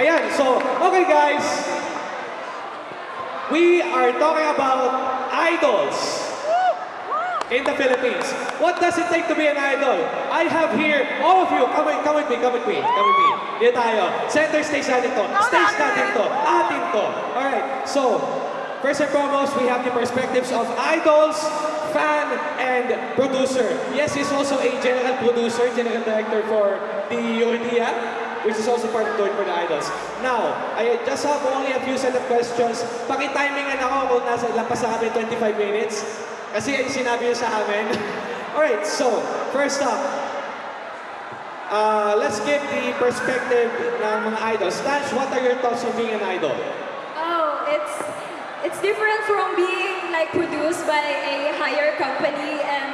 Ayan, so, okay guys. We are talking about idols in the Philippines. What does it take to be an idol? I have here, all of you, come with, come with me, come with me, come with me. Dito tayo. Center stage natin to. Stage natin to. Atin to. Alright, so, first and foremost, we have the perspectives of idols, fan, and producer. Yes, he's also a general producer, general director for the Eurydia, which is also part of Doing for the Idols. Now, I just have only a few set of questions. Paki-timingan ako kung nasa lampas na kami 25 minutes. Kasi sinabi niyo sa amin. Alright, so, first up, uh, let's give the perspective ng mga idols. Stash, what are your thoughts on being an idol? Oh, it's it's different from being like produced by a higher company and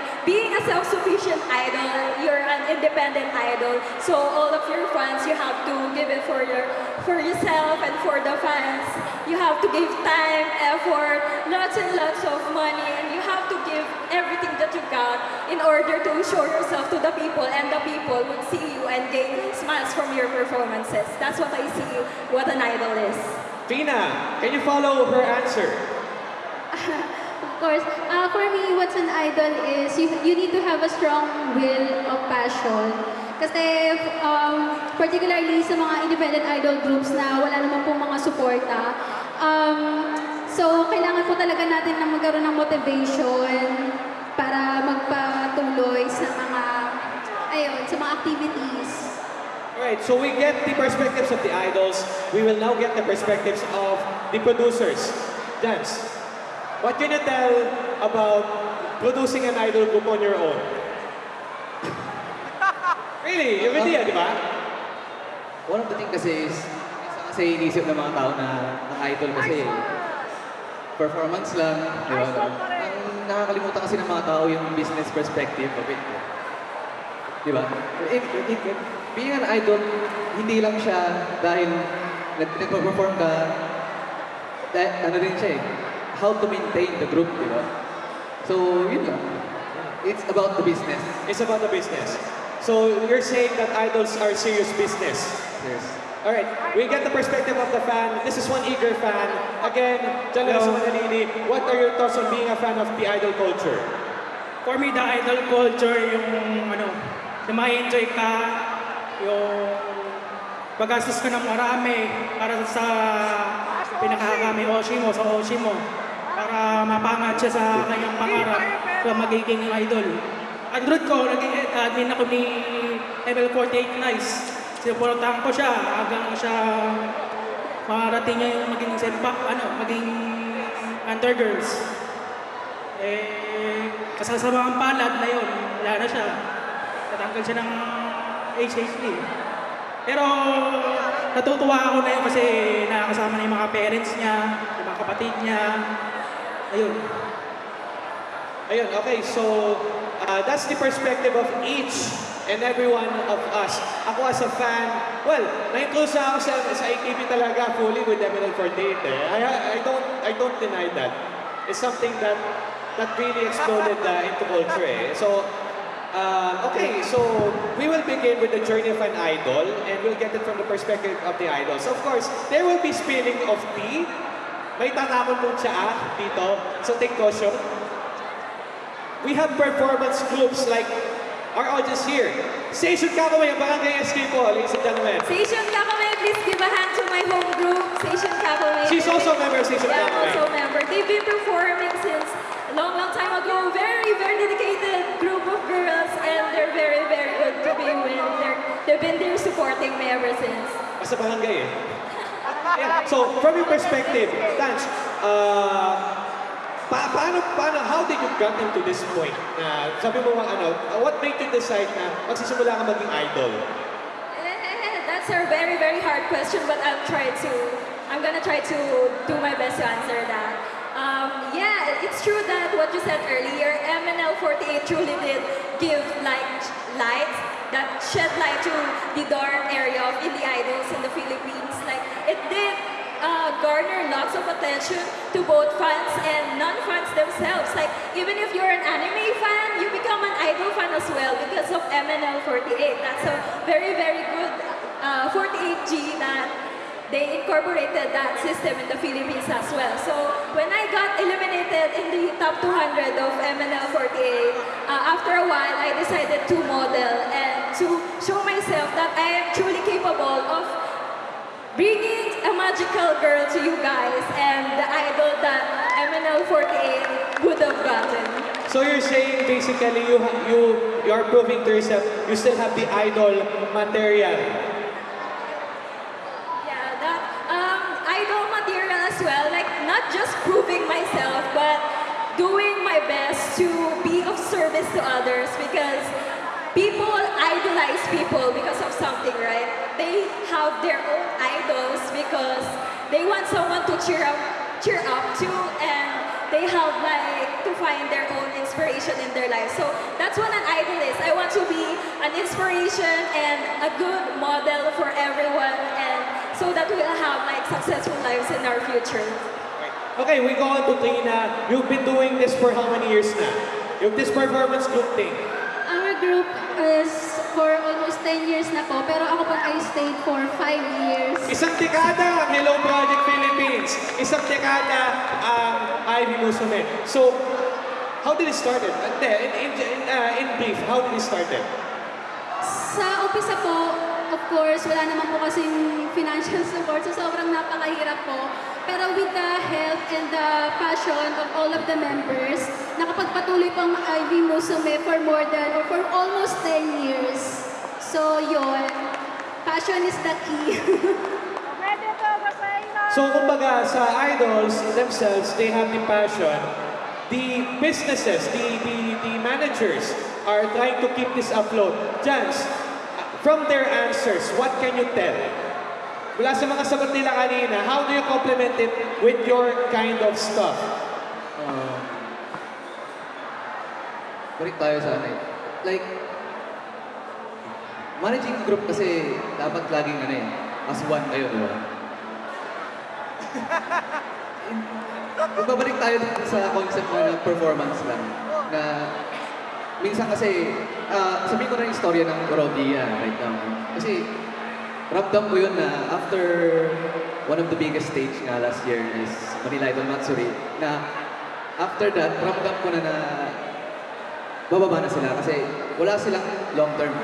a self-sufficient idol. You're an independent idol, so all of your fans you have to give it for your for yourself and for the fans. You have to give time, effort, lots and lots of money, and you have to give everything that you got in order to show yourself to the people, and the people would see you and gain smiles from your performances. That's what I see what an idol is. Fina, can you follow her answer? Course, uh, for me, what's an idol is you, you need to have a strong will of passion. Kasi um, particularly sa mga independent idol groups na wala naman pong mga suporta, um, so kailangan po talaga natin na magkaroon ng motivation para magpatuloy sa mga, ayun, sa mga activities. Alright, so we get the perspectives of the idols. We will now get the perspectives of the producers. Dance, what can you tell about producing an idol group on your own? really, yung idea, di ba? One of the thing kasi is, kasi inisip ng mga tao na ang idol kasi performance lang, di ba? Ang nakakalimutan kasi ng mga tao yung business perspective of it. Di ba? If, if, if, being an idol, hindi lang siya dahil nag, nagpa-perform ka, dahil, ano din siya eh, how to maintain the group, di ba? So, yun lang. It's about the business. It's about the business. So you're saying that idols are serious business. Yes. Alright, we get the perspective of the fan. This is one eager fan. Again, Hello. Manalini, what are your thoughts on being a fan of the idol culture? For me, the idol culture, yung ano, na ma-enjoy ka, yung pagastos ka ng marami para sa pinakakami Oshi mo, sa Oshi mo, para mapangat siya sa kanyang pangarap na magiging idol. Root ko, naging admin ako ni Level 48 Nice. Sinuportahan ko siya hanggang siya marating niya yung maging sempa, ano, maging undergirls. Eh, kasasamang palad na yun, wala na siya. Natanggal siya ng HHD. Pero natutuwa ako na yun kasi nakakasama na yung mga parents niya, yung mga kapatid niya. Ayun. Ayun, okay, so uh, that's the perspective of each and every one of us. Ako as a fan, well, na-include ako sa, sa AKB talaga fully with MNL48 eh. I, I, don't, I don't deny that. It's something that that really exploded uh, into culture eh. So, uh, okay, so we will begin with the journey of an idol and we'll get it from the perspective of the idols. Of course, there will be spilling of tea. May tatapon mong tsaa dito, so take caution. We have performance groups like our audience here. Station Kakaway, ang Barangay SK po, ladies and gentlemen. Station Kakame, please give a hand to my home group, Station Kakame. She's also a member of Station Yeah, Kakame. also a member. They've been performing since a long, long time ago. Very, very dedicated group of girls, and they're very, very good to be with. They're, they've been there supporting me ever since. Basta barangay eh. So, from your perspective, Tans, uh, pa paano, paano, how did you get into this point? Na, sabi mo mga ano, uh, what made you decide na magsisimula ka maging idol? Eh, That's a very, very hard question, but I'll try to. I'm gonna try to do my best to answer that. Um, yeah, it's true that what you said earlier, MNL48 truly did give light, light that shed light to the dark area of indie idols in the Philippines. Like it did uh, garner lots of attention to both fans and non-fans themselves. Like even if you're an anime fan, you become an idol fan as well because of MNL48. That's a very, very good uh, 48G that they incorporated that system in the Philippines as well. So when I got eliminated in the top 200 of MNL48, uh, after a while, I decided to model and to show myself that I am truly capable of bringing a magical girl to you guys and the idol that MNL48 would have gotten. So you're saying basically you you you are proving to yourself you still have the idol material. Yeah, that um, idol material as well. Like not just proving myself, but doing my best to be of service to others because people idolize people because of something, right? They have their own idols because they want someone to cheer up, cheer up to, and they have like to find their own inspiration in their life. So that's what an idol is. I want to be an inspiration and a good model for everyone, and so that we'll have like successful lives in our future. Okay, we go on to Trina. You've been doing this for how many years now? Yung this performance group thing. Our group is for almost 10 years na po, pero ako po ay stayed for 5 years. Isang dekada ang Hello Project Philippines. Isang dekada ang Ivy Musume. So, how did it? Hindi, in, in, in, uh, in brief, how did it started? Sa umpisa po, of course, wala naman po kasing financial support, so sobrang napakahirap po. Pero with the help and the passion of all of the members, nakapagpatuloy po ang Ivy Musume for more than, or for almost 10 years. So, yun. Passion is the key. So, kumbaga, sa idols themselves, they have the passion. The businesses, the, the, the managers are trying to keep this afloat. Jans, from their answers, what can you tell? Mula sa mga sagot nila kanina, how do you complement it with your kind of stuff? Um, balik tayo sa ano eh. Like, managing group kasi dapat laging ano eh, as one kayo, di ba? Kung babalik tayo sa concept ng performance lang, na minsan kasi, ah sabihin ko na yung istorya ng Rodia right now. Kasi, ramdam ko yun na after one of the biggest stage nga last year is Manila Idol Matsuri, na after that, ramdam ko na na bababa na sila kasi wala silang long-term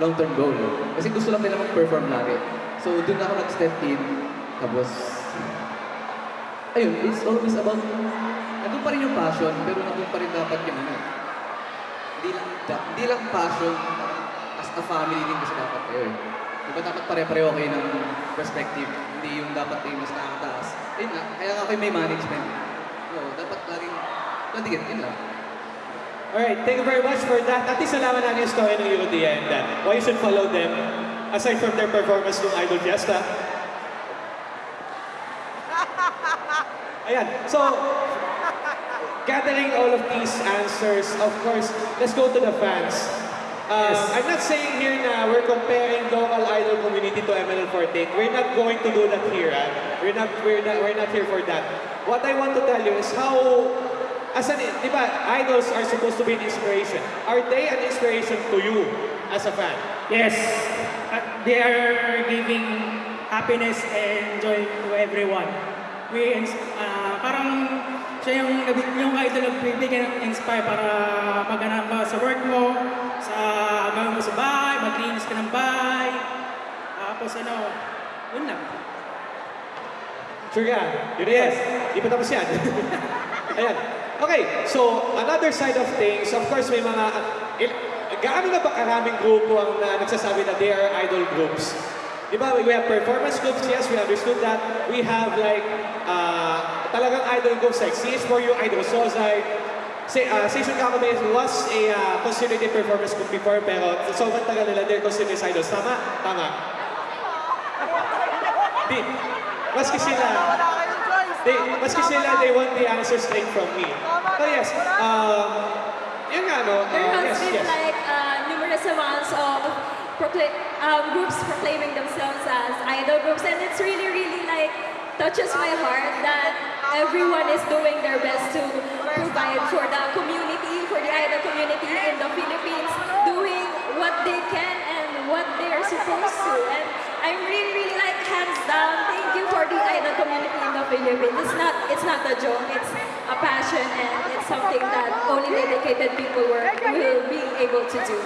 long-term goal. Kasi gusto lang nila mag-perform lagi. So, dun ako nag-step in. Tapos, ayun, it's always about, nandun pa rin yung passion, pero nandun pa rin dapat yung ano. Hindi lang, lang passion, as a family din kasi dapat kayo eh. Diba dapat pare-pareho kayo ng perspective, hindi yung dapat kayo mas nakakataas. Ayun nga, kaya nga kayo may management. So, dapat laging, nandigit, yun lang. Alright, thank you very much for that. At least nalaman natin yung story ng Eurodia and that. Why you should follow them, aside from their performance ng Idol Fiesta. Ayan, so, gathering all of these answers, of course, let's go to the fans. Uh, I'm not saying here na we're comparing local idol community to MNL48. We're not going to do that here. ah. We're not we're not we're not here for that. What I want to tell you is how as an di ba, idols are supposed to be an inspiration. Are they an inspiration to you as a fan? Yes, uh, they are giving happiness and joy to everyone. We, uh, parang siya yung, yung idol nagbibigay ng inspire para maghanap ka sa work mo, sa gawin mo sa bahay, maglinis ka ng bahay. Tapos ano, yun lang. Sure ka? Yun na yan. Di pa tapos yan. Ayan. Okay, so another side of things, of course may mga, gaano na ba karaming grupo ang na, nagsasabi na they are idol groups? Di ba, we have performance groups, yes, we understood that. We have like, uh, talagang idol groups like CS4U, Idol Sozai, Say, uh, Station Kakame was a uh, considered a performance group before, pero sobrang tagal nila, they're considered idols. Tama? Tama. Di, maski sila, they, maski sila, they want the answer straight from me. So yes, um, yun nga, no? There Uh, has yes, been yes. like uh, numerous amounts of procla- um, groups proclaiming themselves as idol groups, and it's really, really like touches my heart that everyone is doing their best to provide for the community, for the idol community in the Philippines, doing what they can and what they are supposed to. And I'm really, really like hands down, thank Philippines. It's not, it's not a joke. It's a passion and it's something that only dedicated people will, will be able to do.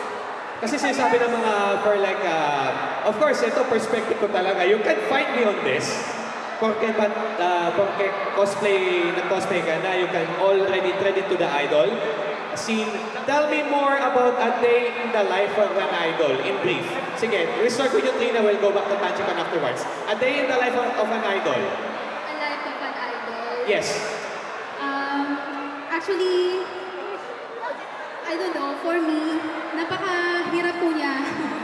Kasi sinasabi ng mga, for like, uh, of course, ito perspective ko talaga. You can find me on this. Porque, but, uh, porque cosplay, nag-cosplay ka na, you can already tread into the idol scene. Tell me more about a day in the life of an idol, in brief. Sige, restart with you, Trina. We'll go back to Tanchikan afterwards. A day in the life of, of an idol. A life of an idol. Yes. Um, actually, I don't know, for me, napakahirap po niya.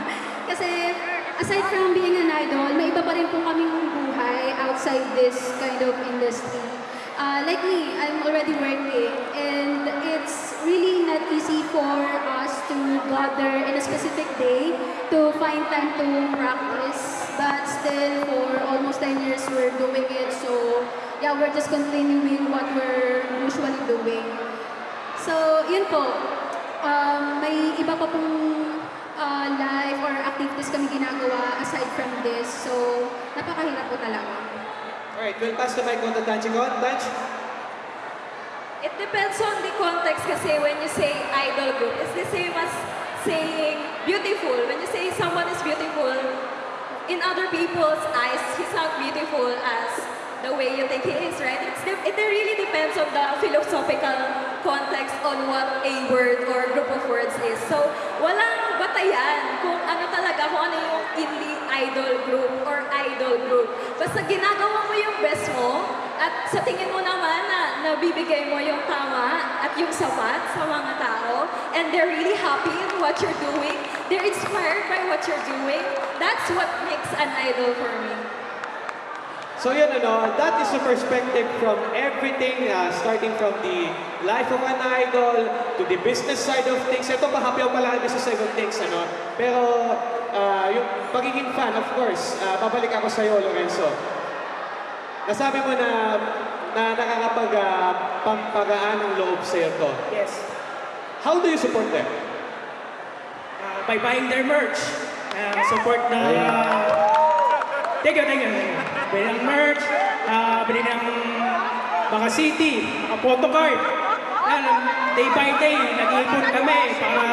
Kasi aside from being an idol, may iba pa rin po kaming buhay outside this kind of industry. Uh, like me, I'm already working and it's really not easy for us to gather in a specific day to find time to practice. But still, for almost 10 years, we're doing it. So, yeah, we're just continuing what we're usually doing. So, yun po. Um, may iba pa pong uh, live or activities kami ginagawa aside from this. So, napakahirap po talaga. Alright, we'll pass the mic on to Tanchikon. Tanch? It depends on the context kasi when you say idol group, it's the same as saying beautiful. When you say someone is beautiful, in other people's eyes, he's not beautiful as the way you think he is, right? It's de- it really depends on the philosophical context on what a word or group of words is. So, walang batayan kung ano talaga, kung ano yung indie idol group or idol group. Basta ginagawa mo yung best mo, at sa tingin mo naman na nabibigay mo yung tama at yung sapat sa mga tao, and they're really happy in what you're doing, they're inspired by what you're doing, that's what makes an idol for me. So yun ano, that is the perspective from everything, uh, starting from the life of an idol to the business side of things. Ito mahapyaw pala ang business side of things, ano. Pero uh, yung pagiging fan, of course, uh, babalik ako sa iyo, Lorenzo. Nasabi mo na na nakakapag uh, pampagaan ng loob sa iyo to. Yes. How do you support them? Uh, by buying their merch. Uh, support na... Thank you, thank you. Bili ng merch, uh, bili ng mga city, mga photocard. Yan, day by day, nag-iipon kami para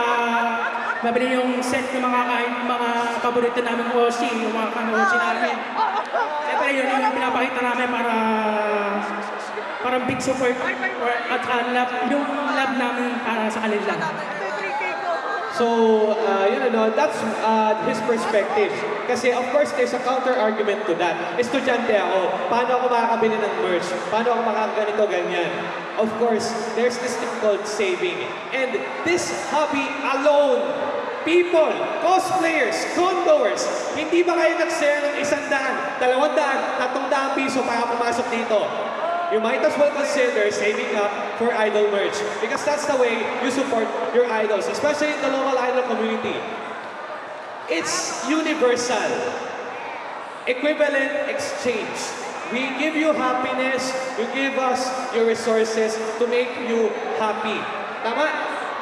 mabili yung set ng mga mga paborito namin OC, yung mga kan-OC namin. Siyempre, yun yung pinapakita namin para parang big support or, at uh, love, yung love namin para sa kanila. So, uh, yun ano, that's uh, his perspective. Kasi of course, there's a counter-argument to that. Estudyante ako, paano ako makakabili ng merch? Paano ako makakaganito, ganyan? Of course, there's this thing called saving. And this hobby alone, people, cosplayers, condoers, hindi ba kayo nag-share ng isang daan, dalawang daan, tatlong daang piso para pumasok dito? You might as well consider saving up for idol merch because that's the way you support your idols, especially in the local idol community. It's universal. Equivalent exchange. We give you happiness, you give us your resources to make you happy. Tama?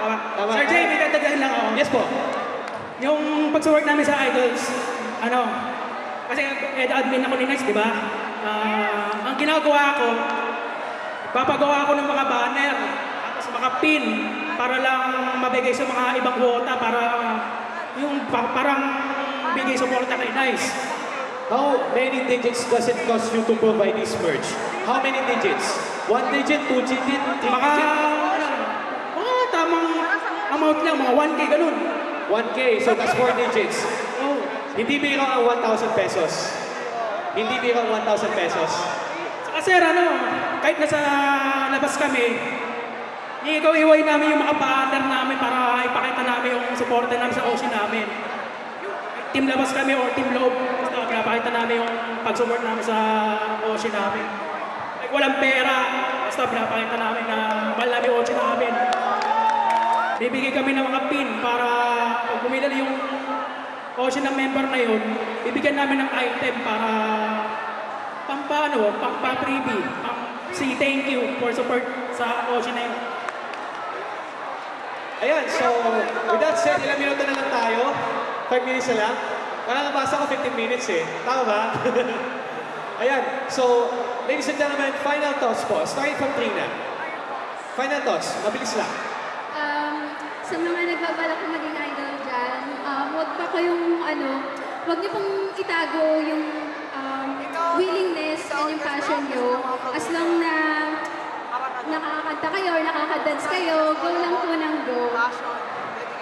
Tama. Tama. Sir Jay, may dadagdagan lang ako. Yes po. Yung pag-work namin sa Idols, ano, kasi ed admin ako ni Next, di ba? Ah, ang ginagawa ko, papagawa ko ng mga banner, tapos mga pin, para lang mabigay sa mga ibang quota, para yung pa- parang bigay suporta kay Nice. How many digits does it cost you to provide this merch? How many digits? One digit, two digit, three Mga, digit? mga tamang amount lang, mga 1K ganun. 1K, so that's four digits. Oh. Hindi biro ang 1,000 pesos. Hindi biro ang 1,000 pesos. Saka sir, ano, kahit nasa labas kami, iigaw-iway namin yung mga banner namin para ipakita namin yung suporta namin sa OC namin. Team labas kami or team loob, basta pinapakita namin yung pag-support namin sa OC namin. Like, walang pera, basta pinapakita namin na mahal namin OC namin. Bibigay kami ng mga pin para pag bumili yung OC ng member na yun, bibigyan namin ng item para pampano, pang pa-freebie, pang say thank you for support sa OC na yun. Ayan, so with that said, ilang minuto na lang tayo? 5 minutes na lang? Parang nabasa ko 15 minutes eh. Tama ba? Ayan, so, ladies and gentlemen, final thoughts po. Starting from Trina. Final thoughts, mabilis lang. Um, sa mga nagbabalak na maging idol dyan, um, huwag pa kayong, ano, huwag niyo pong itago yung willingness and yung passion niyo. As long na nakakanta kayo or nakaka-dance kayo, go lang po ng go.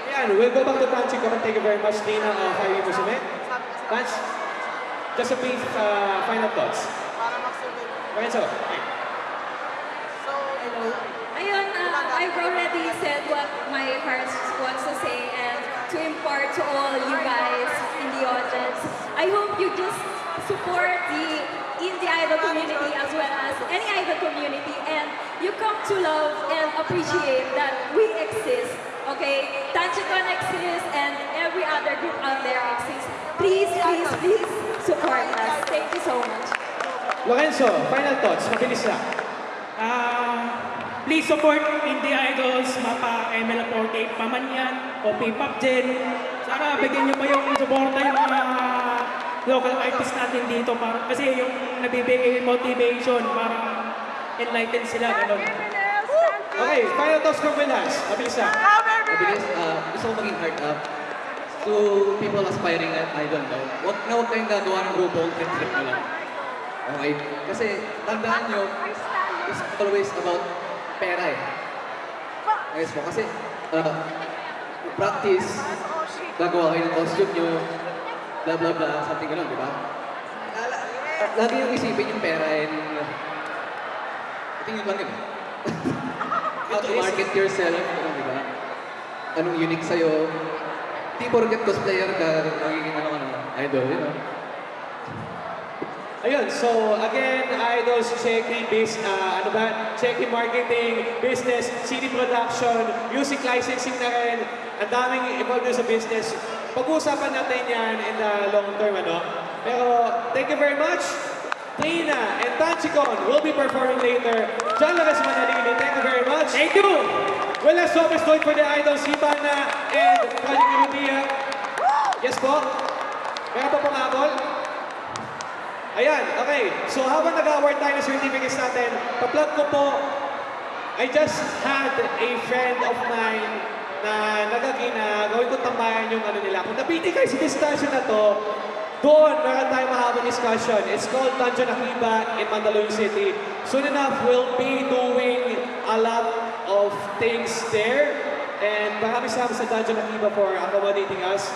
Ayan, we'll go back to Tanchi Ko. Thank you very much, Trina, uh, Kyrie Musume. Tanch, just a brief uh, final thoughts. Lorenzo, okay. Ayun, uh, I've already said what my heart wants to say and to impart to all you guys in the audience. I hope you just support the indie idol community as well as any idol community and you come to love and appreciate that we exist. Okay, Tanchicon exists and every other group out there exists. Please, please, please support us. Thank you so much. Lorenzo, final thoughts, mabilis lang. Ah, please support Indie Idols, Mapa, ML48, Pamanyan, o P-Pop Gen. Sana bigyan niyo pa yung suporta yung mga local artists natin dito para kasi yung nabibigay motivation para enlighten sila ganun. Okay, final thoughts from Willas. Mabilis lang. Mabilis, ah, gusto ko maging heart up to people aspiring at idol. No? Huwag na huwag kayong gagawa ng grupo, trip na lang. Okay? Kasi tandaan nyo, it's always about pera eh. Ayos po, kasi uh, practice, gagawa kayo ng costume nyo, blah blah blah, something ganun, di ba? Lagi yung isipin yung pera and tingin lang yun. eh. How to market yourself, ano, di ba? Anong unique sa'yo? Di porket cosplayer ka, magiging ano ka na, idol, you know? Ayun, so again, idols, checking base, uh, ano ba, checking marketing, business, CD production, music licensing na rin. Ang daming involved sa business. Pag-uusapan natin yan in the long term, ano? Pero thank you very much. Trina and Tanchicon will be performing later. John Lopez Manalili, thank you very much. Thank you! Well, let's hope it's for the idols, Hibana and Project Rudia. Yes po? Meron pa pong habol? Ayan, okay. So habang nag-award tayo ng certificates natin, pa-plug ko po, I just had a friend of mine na nagagina, gawin ko tambayan yung ano nila. Kung napiti kayo sa discussion na to, doon, meron tayong mahabang discussion. It's called Dungeon Akiba in Mandaluyong City. Soon enough, we'll be doing a lot of things there. And maraming salamat sa Dungeon Akiba for accommodating us.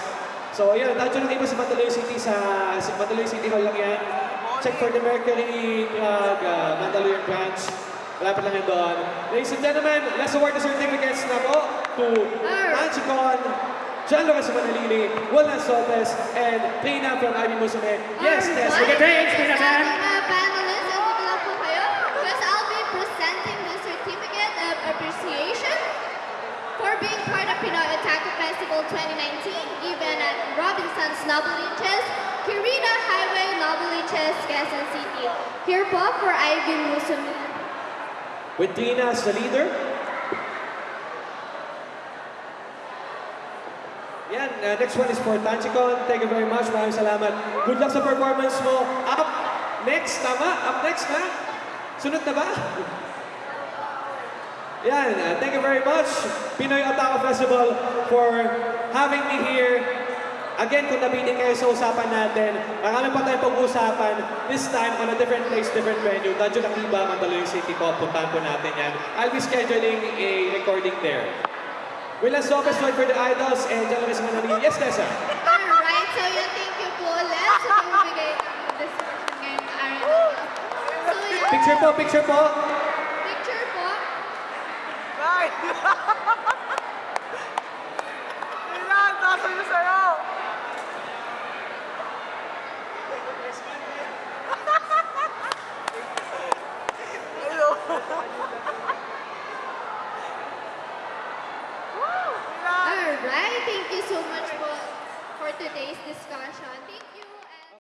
So, ayun, Dungeon Akiba sa Mandaluyong City, sa, sa Mandaluyong City Hall lang yan. Check for the Mercury Club, uh, Mandaluyong branch. Malapit lang yun doon. Ladies and gentlemen, let's award the certificates na po to Manchicon, John Lucas Manalili, Willan Soltes, and Trina from Ivy Musume. Yes, yes. Alright. Okay, thanks, Tina Sa Chan. ating mga panelists, andito lang po kayo. Because I'll be presenting the certificate of appreciation for being part of Pinoy Otaku Festival 2019 given at Robinson's Noveliches, Kirita Highway Noveliches, Quezon City. Here po for Ivy Musume. With Trina as the leader. Yan, uh, next one is for Tanchicon. Thank you very much. Maraming salamat. Good luck sa performance mo. Up next, tama? Up next na? Sunod na ba? Yan, uh, thank you very much, Pinoy Otaku Festival, for having me here. Again, kung nabitin kayo sa usapan natin, marami pa tayong pag-uusapan. This time, on a different place, different venue. Dungeon Akiba, Mandaluyong City po. Puntahan po natin yan. I'll be scheduling a recording there. Well, let's talk for the idols and John Luis Manalili. Yes, Tessa. Alright, so yun, thank you po ulit sa pagbibigay ng araw. So yun, Picture po, picture po. picture po. Right! Ilan, taso niyo sa'yo! Alright, thank you so much po for today's discussion. Thank